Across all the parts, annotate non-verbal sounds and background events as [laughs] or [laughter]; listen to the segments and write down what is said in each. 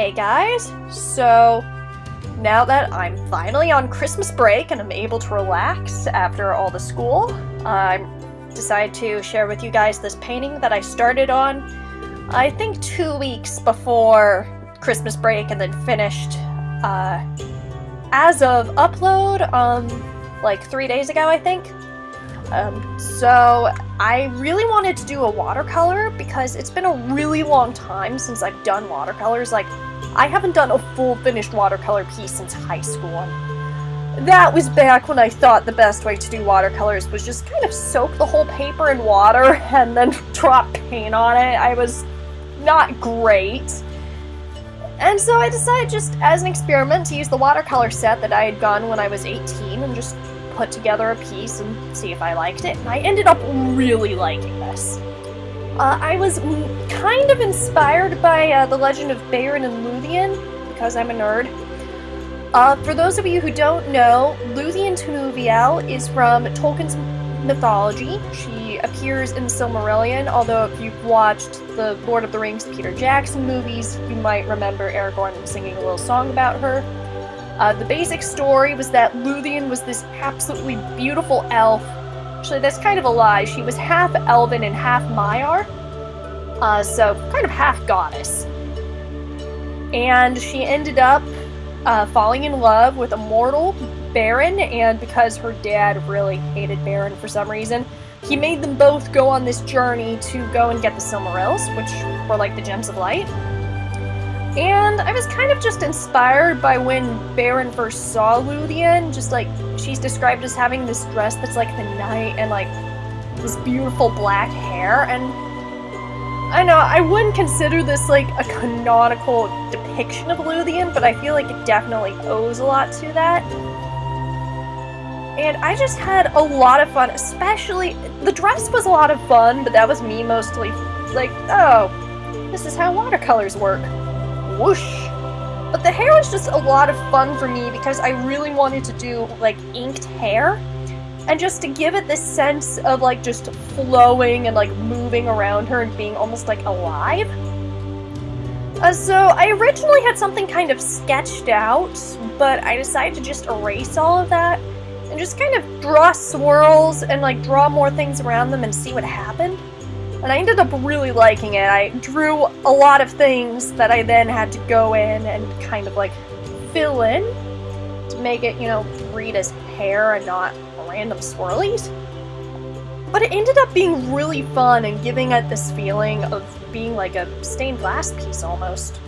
Hey guys, so now that I'm finally on Christmas break and I'm able to relax after all the school, I decided to share with you guys this painting that I started on, I think two weeks before Christmas break and then finished uh, as of upload, um, like three days ago, I think. Um, so I really wanted to do a watercolor because it's been a really long time since I've done watercolors. Like, I haven't done a full finished watercolor piece since high school. That was back when I thought the best way to do watercolors was just kind of soak the whole paper in water [laughs] and then drop paint on it. I was not great. And so I decided just as an experiment to use the watercolor set that I had gotten when I was 18 and just put together a piece and see if I liked it. And I ended up really liking this. Uh, I was kind of inspired by uh, The Legend of Beren and Luthien, because I'm a nerd. Uh, for those of you who don't know, Luthien Tinuviel is from Tolkien's mythology. She appears in Silmarillion, although if you've watched the Lord of the Rings Peter Jackson movies, you might remember Aragorn singing a little song about her. Uh, the basic story was that Luthien was this absolutely beautiful elf. Actually, that's kind of a lie. She was half elven and half Maiar. Uh, so, kind of half goddess. And she ended up uh, falling in love with a mortal, Beren, and because her dad really hated Beren for some reason, he made them both go on this journey to go and get the Silmarils, which were like the Gems of Light. And I was kind of just inspired by when Beren first saw Luthien, just like she's described as having this dress that's like the night and like this beautiful black hair and I know, I wouldn't consider this like a canonical depiction of Luthien, but I feel like it definitely owes a lot to that. And I just had a lot of fun, especially, the dress was a lot of fun, but that was me mostly like, oh, this is how watercolors work whoosh. But the hair was just a lot of fun for me because I really wanted to do like inked hair. And just to give it this sense of like just flowing and like moving around her and being almost like alive. Uh, so I originally had something kind of sketched out, but I decided to just erase all of that and just kind of draw swirls and like draw more things around them and see what happened. And I ended up really liking it. I drew a lot of things that I then had to go in and kind of like fill in to make it, you know, read as hair and not random swirlies. But it ended up being really fun and giving it this feeling of being like a stained glass piece almost.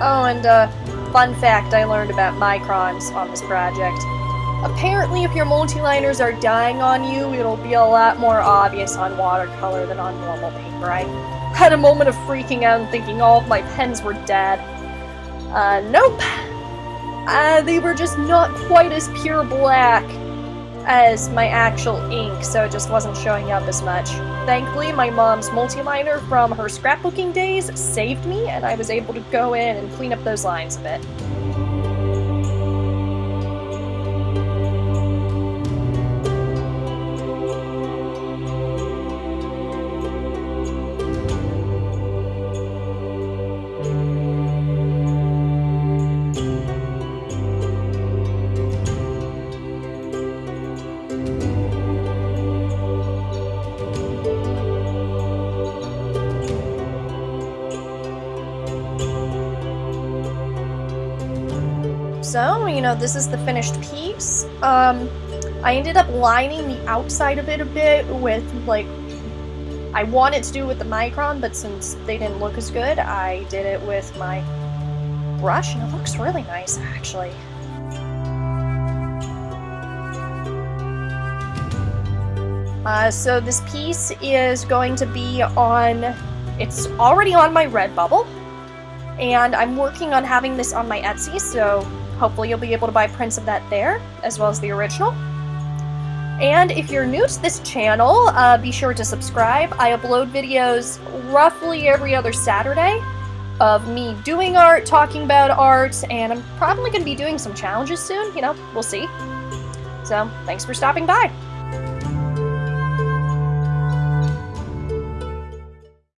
Oh, and uh, fun fact I learned about microns on this project. Apparently, if your multiliners are dying on you, it'll be a lot more obvious on watercolor than on normal paper. I had a moment of freaking out and thinking all of my pens were dead. Uh, nope. Uh, they were just not quite as pure black as my actual ink, so it just wasn't showing up as much. Thankfully, my mom's multiliner from her scrapbooking days saved me, and I was able to go in and clean up those lines a bit. So, you know, this is the finished piece. Um, I ended up lining the outside of it a bit with, like, I wanted to do it with the Micron, but since they didn't look as good, I did it with my brush, and it looks really nice, actually. Uh, so this piece is going to be on, it's already on my Redbubble, and I'm working on having this on my Etsy, so hopefully you'll be able to buy prints of that there, as well as the original. And if you're new to this channel, uh, be sure to subscribe. I upload videos roughly every other Saturday of me doing art, talking about art, and I'm probably going to be doing some challenges soon, you know, we'll see. So, thanks for stopping by.